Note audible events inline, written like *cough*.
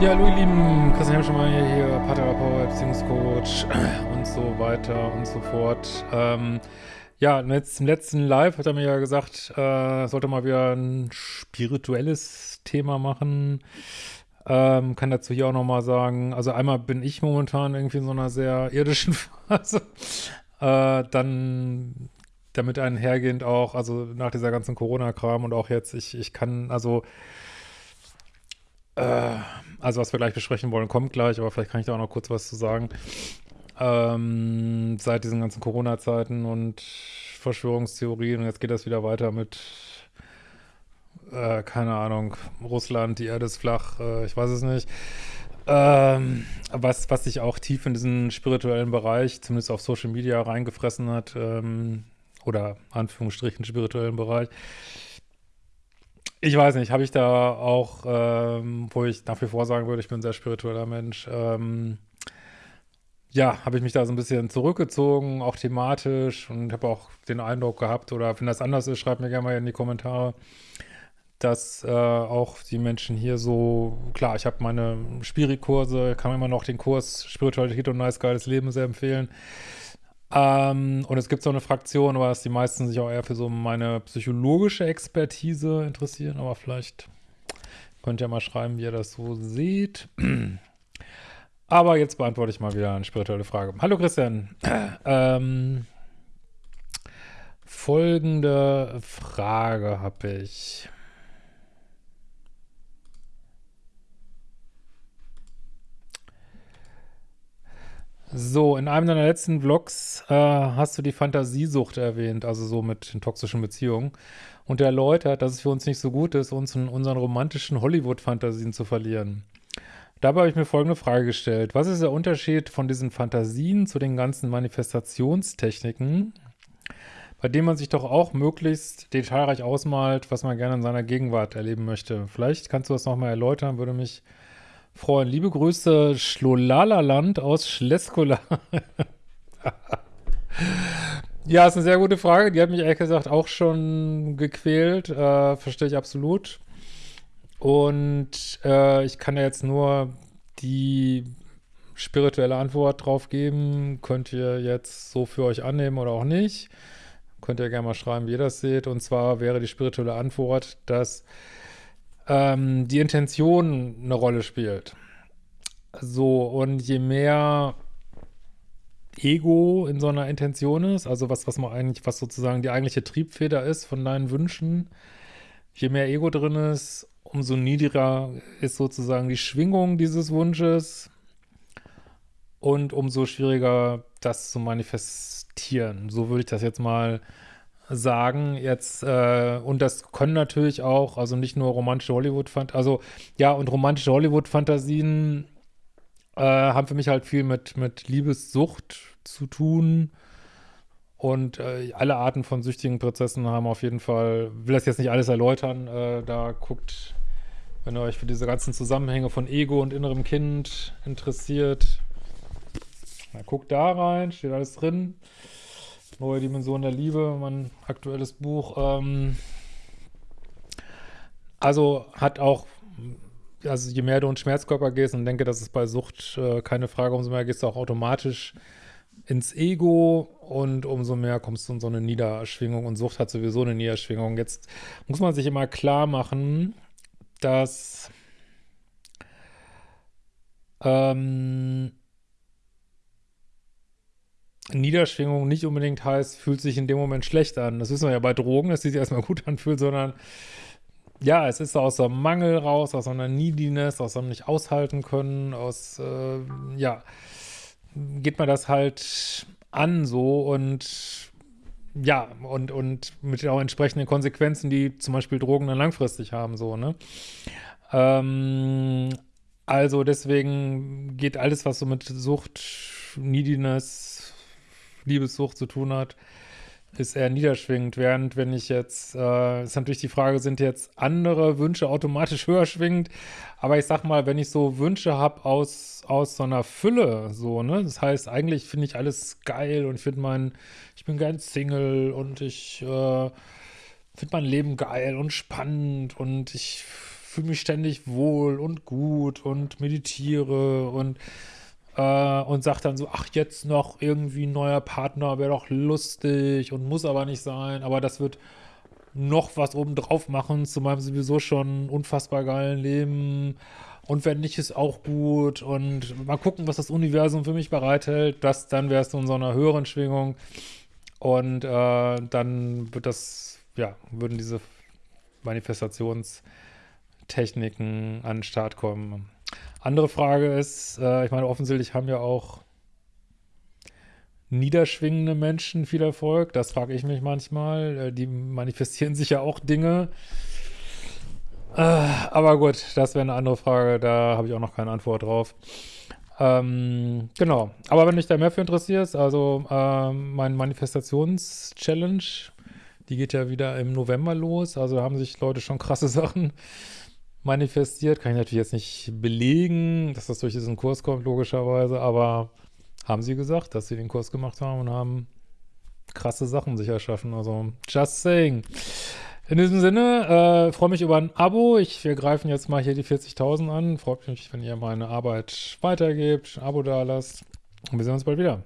Ja, hallo ihr Lieben, Christian Hemschemeyer hier, Paartherapeut, Beziehungscoach *clears throat* und so weiter und so fort. Ähm, ja, jetzt im letzten Live hat er mir ja gesagt, äh, sollte mal wieder ein spirituelles Thema machen. Ähm, kann dazu hier auch nochmal sagen, also einmal bin ich momentan irgendwie in so einer sehr irdischen *laughs* Phase. Äh, dann damit einhergehend auch, also nach dieser ganzen Corona-Kram und auch jetzt, ich, ich kann, also äh, also was wir gleich besprechen wollen, kommt gleich, aber vielleicht kann ich da auch noch kurz was zu sagen. Ähm, seit diesen ganzen Corona-Zeiten und Verschwörungstheorien und jetzt geht das wieder weiter mit äh, keine Ahnung, Russland, die Erde ist flach, äh, ich weiß es nicht. Ähm, was, was sich auch tief in diesen spirituellen Bereich, zumindest auf Social Media, reingefressen hat, ähm, oder Anführungsstrichen spirituellen Bereich. Ich weiß nicht, habe ich da auch, ähm, wo ich nach wie vor sagen würde, ich bin ein sehr spiritueller Mensch, ähm, ja, habe ich mich da so ein bisschen zurückgezogen, auch thematisch und habe auch den Eindruck gehabt, oder wenn das anders ist, schreibt mir gerne mal in die Kommentare, dass äh, auch die Menschen hier so, klar, ich habe meine Spirikurse, kann immer noch den Kurs Spiritualität und Nice Geiles Leben sehr empfehlen. Ähm, und es gibt so eine Fraktion, aber dass die meisten sich auch eher für so meine psychologische Expertise interessieren, aber vielleicht könnt ihr mal schreiben, wie ihr das so seht. *clears throat* Aber jetzt beantworte ich mal wieder eine spirituelle Frage. Hallo Christian. *clears throat* Ähm, folgende Frage habe ich. So, in einem deiner letzten Vlogs äh, hast du die Fantasiesucht erwähnt, also so mit den toxischen Beziehungen und erläutert, dass es für uns nicht so gut ist, uns in unseren romantischen Hollywood-Fantasien zu verlieren. Dabei habe ich mir folgende Frage gestellt. Was ist der Unterschied von diesen Fantasien zu den ganzen Manifestationstechniken, bei denen man sich doch auch möglichst detailreich ausmalt, was man gerne in seiner Gegenwart erleben möchte? Vielleicht kannst du das nochmal erläutern, würde mich freuen. Liebe Grüße, Schlolalaland aus Schleskola. *laughs* ja, ist eine sehr gute Frage. Die hat mich ehrlich gesagt auch schon gequält. Äh, verstehe ich absolut. Und äh, ich kann ja jetzt nur die spirituelle Antwort drauf geben. Könnt ihr jetzt so für euch annehmen oder auch nicht. Könnt ihr gerne mal schreiben, wie ihr das seht. Und zwar wäre die spirituelle Antwort, dass ähm, die Intention eine Rolle spielt. So, und je mehr Ego in so einer Intention ist, also was, was man eigentlich, was sozusagen die eigentliche Triebfeder ist von deinen Wünschen, je mehr Ego drin ist, umso niedriger ist sozusagen die Schwingung dieses Wunsches und umso schwieriger das zu manifestieren. So würde ich das jetzt mal sagen jetzt, äh, und das können natürlich auch, also nicht nur romantische Hollywood-Fantasien, also ja, und romantische Hollywood-Fantasien äh, haben für mich halt viel mit, mit Liebessucht zu tun und äh, alle Arten von süchtigen Prozessen haben auf jeden Fall, will das jetzt nicht alles erläutern, äh, da guckt, wenn ihr euch für diese ganzen Zusammenhänge von Ego und innerem Kind interessiert, na, guckt da rein, steht alles drin. Neue Dimension der Liebe, mein aktuelles Buch. Ähm, also hat auch, also je mehr du in Schmerzkörper gehst und denke, das ist bei Sucht äh, keine Frage, umso mehr gehst du auch automatisch ins Ego und umso mehr kommst du in so eine Niederschwingung und Sucht hat sowieso eine Niederschwingung. Jetzt muss man sich immer klar machen, dass ähm, Niederschwingung nicht unbedingt heißt, fühlt sich in dem Moment schlecht an. Das wissen wir ja bei Drogen, dass die sich erstmal gut *laughs* anfühlt, sondern ja, es ist aus einem Mangel raus, aus einer Neediness, aus einem nicht aushalten können, aus, äh, ja, geht man das halt an so und ja, und, und mit auch entsprechenden Konsequenzen, die zum Beispiel Drogen dann langfristig haben, so, ne? Ähm, also deswegen geht alles, was so mit Sucht, Neediness, Liebessucht zu tun hat, ist eher niederschwingend. Während wenn ich jetzt, äh, ist natürlich die Frage, sind jetzt andere Wünsche automatisch *laughs* höher schwingend? Aber ich sag mal, wenn ich so Wünsche habe aus, aus so einer Fülle, so, ne? Das heißt, eigentlich finde ich alles geil und finde mein, ich bin gern Single und ich äh, finde mein Leben geil und spannend und ich fühle mich ständig wohl und gut und meditiere und äh, und sagt dann so, ach, jetzt noch irgendwie ein neuer Partner, wäre doch lustig und muss aber nicht sein, aber das wird noch was obendrauf machen zu meinem sowieso schon unfassbar geilen Leben. Und wenn nicht, ist auch gut. Und mal gucken, was das Universum für mich bereithält, das, dann wärst du in so einer höheren Schwingung. Und äh, dann wird das, ja, würden diese Manifestationstechniken an den Start kommen. Andere Frage ist, äh, ich meine, offensichtlich haben ja auch niederschwingende Menschen viel Erfolg. Das frage ich mich manchmal. Äh, die manifestieren *laughs* sich ja auch Dinge. Äh, aber gut, das wäre eine andere Frage. Da habe ich auch noch keine Antwort drauf. Ähm, genau. Aber wenn dich da mehr für interessierst, also ähm, mein Manifestations-Challenge, die geht ja wieder im November los. Also haben sich Leute schon krasse *laughs* Sachen manifestiert. Kann ich natürlich jetzt nicht belegen, dass das durch diesen Kurs kommt, logischerweise, aber haben sie gesagt, dass sie den Kurs gemacht haben und haben krasse Sachen sich erschaffen. Also, just saying. In diesem Sinne, äh, freue mich über ein Abo. Ich, wir greifen jetzt mal hier die 40.000 an. Freut mich, wenn ihr meine Arbeit weitergebt, ein Abo da lasst. Und wir sehen uns bald wieder.